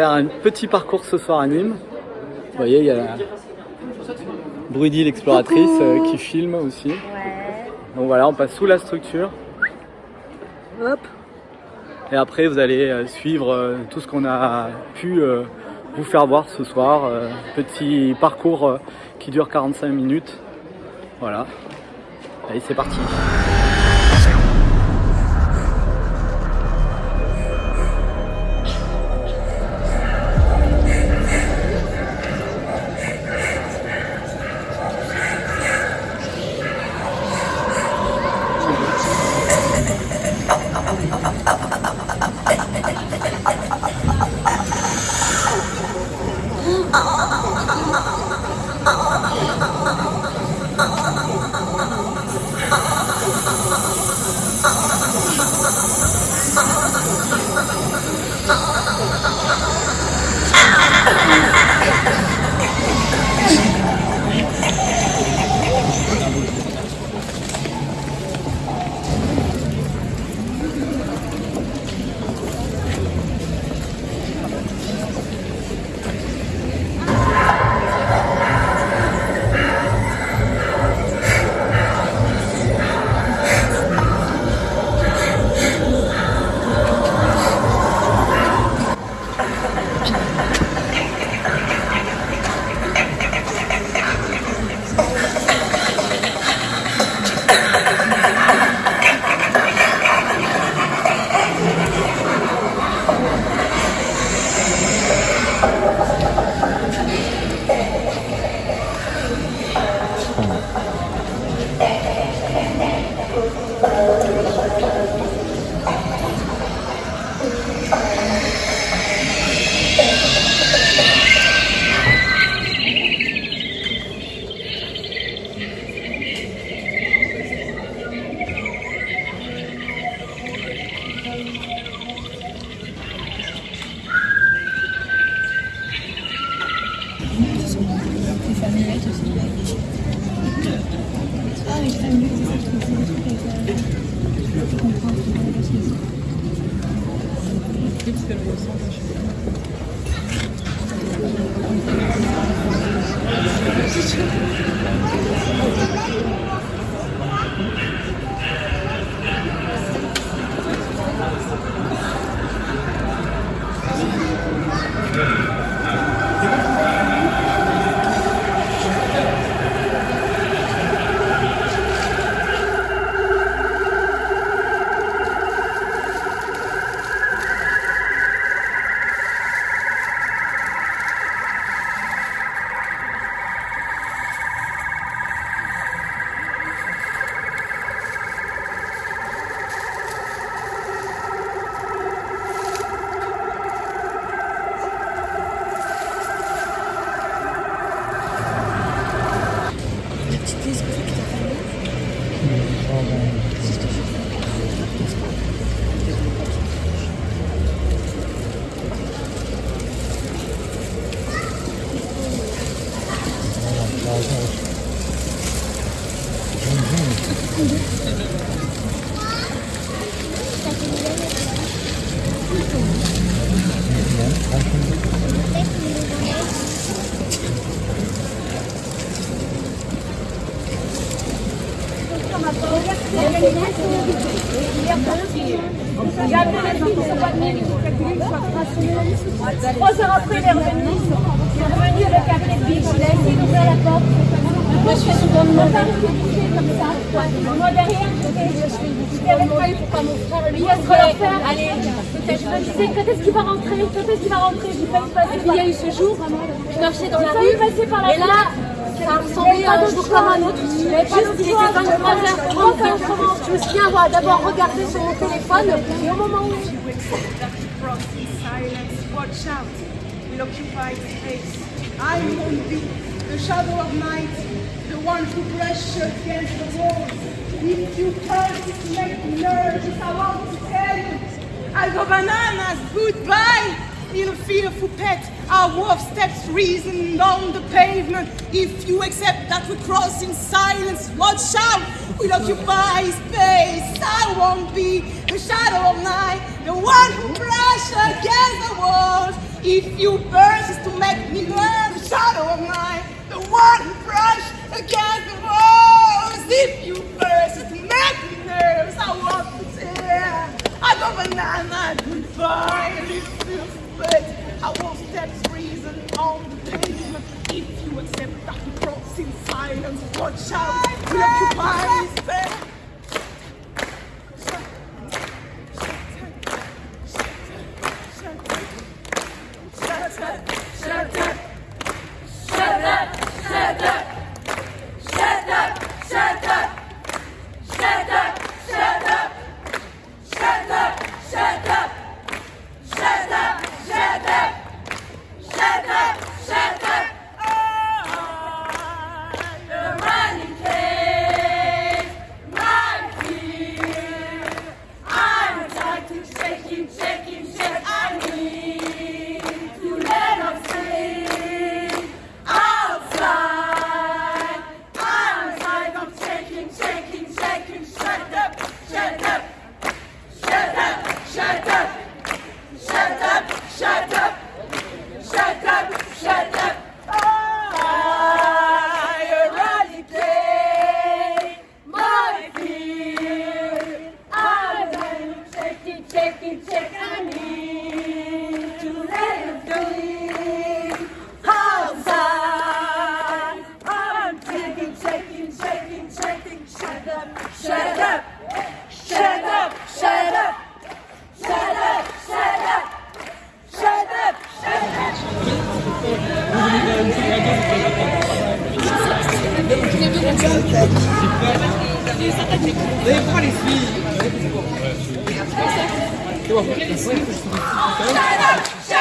faire un petit parcours ce soir à Nîmes. Vous voyez, il y a la Brudy l'exploratrice euh, qui filme aussi. Donc voilà, on passe sous la structure. Hop. Et après, vous allez euh, suivre euh, tout ce qu'on a pu vous faire voir ce soir. Petit parcours qui dure 45 minutes. Voilà. Allez, c'est parti. si Die famille. Oh, die famille weet het niet. Ik. Ik heb het Я перед тем, чтобы отменить, как гриль, как раз не Озеро Пылер, Moi, je suis souvent demandé. comme ça. Moi, derrière, j'étais avec moi pour pas mon frère. Lui, il faire. Allez. Je me disais, quand est-ce qu'il va rentrer? Quand est-ce qu'il va rentrer? J'ai eu passer. Il y a eu ce jour, je marchais dans la rue. passer par la Et là, ça ressemblait à un jour comme un autre. Juste, il était 23h30. Je me souviens avoir d'abord regardé sur mon téléphone et au moment où watch out will occupy space. I won't be the shadow of night, the one who brushes against the walls. If you can't make nerves, I want to tell you, I go bananas, goodbye. In a fearful pet, our wolf steps reason down the pavement. If you accept that we cross in silence, watch out, we'll occupy space. I won't be the shadow of night, the one who brushes against the walls. If you persist to make I go banana goodbye. And if I won't step reason on the pavement. If you accept that cross in silence, watch out, Thank you. Shut up! Shut